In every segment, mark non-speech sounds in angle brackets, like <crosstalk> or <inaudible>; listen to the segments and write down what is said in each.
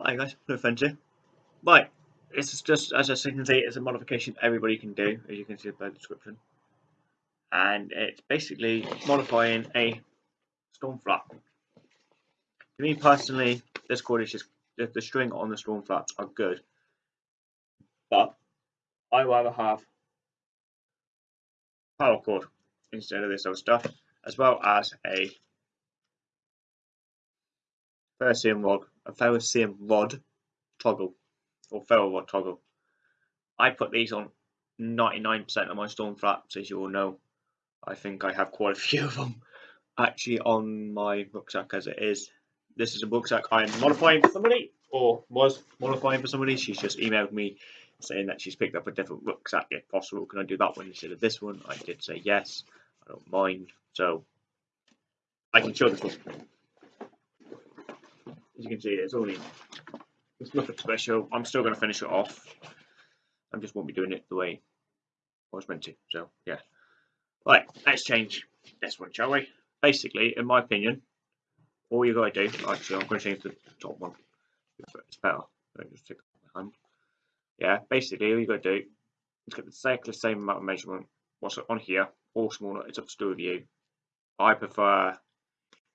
Hi guys, no offense here. Right, this is just, as I can see, it's a modification everybody can do, as you can see by the description. And it's basically modifying a storm flap. To me personally, this cord is just, the, the string on the storm flaps are good. But, I rather have paracord instead of this other stuff, as well as a ferrocerium rod, a ferrocerium rod toggle, or ferro rod toggle. I put these on 99% of my storm flaps, as you all know. I think I have quite a <laughs> few of them actually on my rucksack as it is. This is a rucksack I am modifying for somebody, or was modifying for somebody. She's just emailed me saying that she's picked up a different rucksack if possible. Can I do that one instead of this one? I did say yes. I don't mind. So I can show this one. As you can see, it's only it's nothing special. I'm still going to finish it off. I just won't be doing it the way I was meant to. So yeah. Right, let's change this one, shall we? Basically, in my opinion, all you gotta do actually I'm gonna change the top one. It's better. just take my hand. Yeah, basically all you gotta do is get exactly the same amount of measurement. What's on here, all smaller, it's up to you. I prefer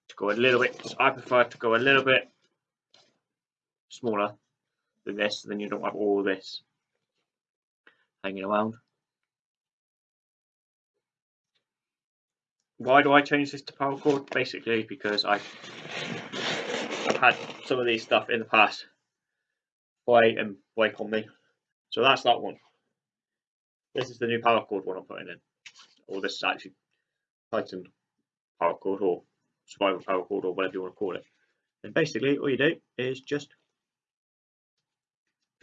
to go a little bit I prefer to go a little bit smaller than this, then you don't have all this hanging around. Why do I change this to paracord? Basically because I've, I've had some of these stuff in the past play and break on me. So that's that one. This is the new paracord one I'm putting in. Or this is actually Titan paracord or survival paracord or whatever you want to call it. And basically all you do is just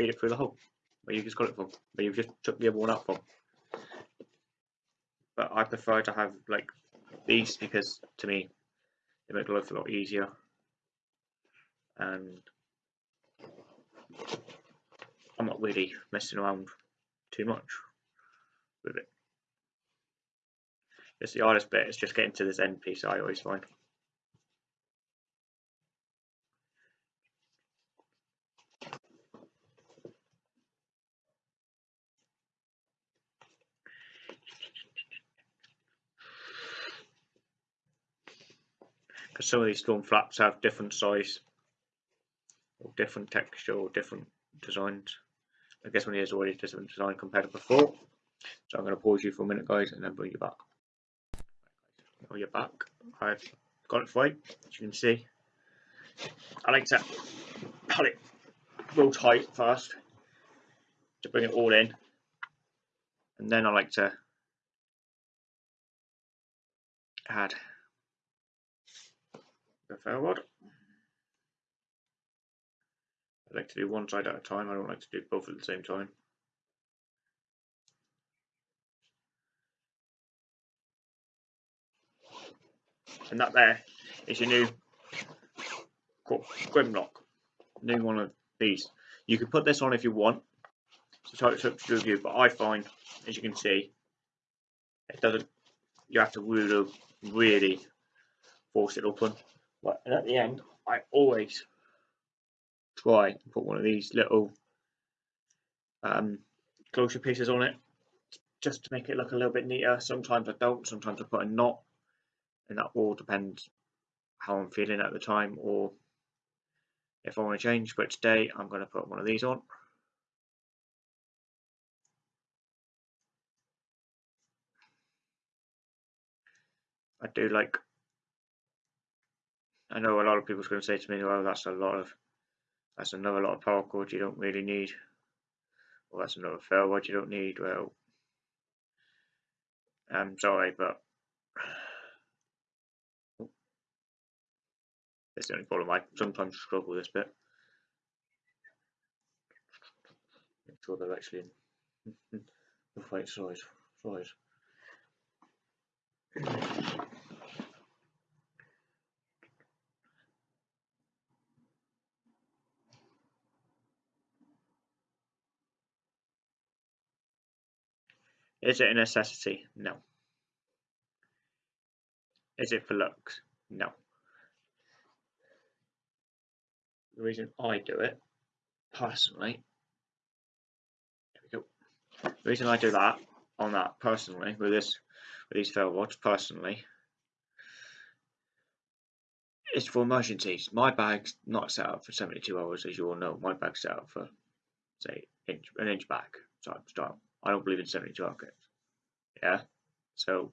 feed it through the hole where you just got it from, where you've just took the one up from. But I prefer to have like these because to me they make life a lot easier and I'm not really messing around too much with it. It's the hardest bit, it's just getting to this end piece I always find. Because some of these storm flaps have different size or different texture or different designs. I guess one is already different design compared to before. So I'm going to pause you for a minute guys and then bring you back. Now you're back. I've got it for you, as you can see. I like to cut it real tight first to bring it all in and then I like to add ferro rod. I like to do one side at a time, I don't like to do both at the same time. And that there is your new Grimlock, new one of these. You can put this on if you want, so it's up to you, but I find, as you can see, it doesn't, you have to really, really force it open. But at the end, I always try and put one of these little um, closure pieces on it just to make it look a little bit neater. Sometimes I don't, sometimes I put a knot and that all depends how I'm feeling at the time or if I want to change. But today I'm going to put one of these on. I do like I know a lot of people's going to say to me, well, that's a lot of, that's another lot of paracord you don't really need. Well, that's another ferro rod you don't need. Well, I'm sorry, but that's the only problem. I sometimes struggle with this bit. Make sure they're actually in the right size. size. Is it a necessity? No. Is it for looks? No. The reason I do it personally, we go. The reason I do that on that personally with this with these ferro rods personally is for emergencies. My bag's not set up for 72 hours, as you all know. My bag's set up for say inch an inch back type style. I don't believe in 72 hour kits. Yeah. So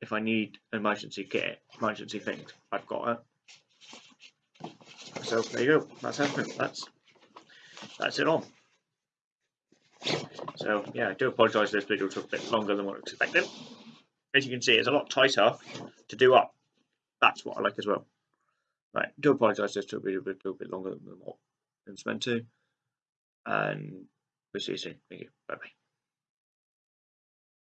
if I need an emergency kit, emergency things, I've got it. So there you go. That's everything. That's that's it on. So yeah, I do apologise this video took a bit longer than what I expected. As you can see, it's a lot tighter to do up. That's what I like as well. Right, do apologise this took a bit, a bit longer than what it's meant to. And we'll see you soon. Thank you. Bye bye.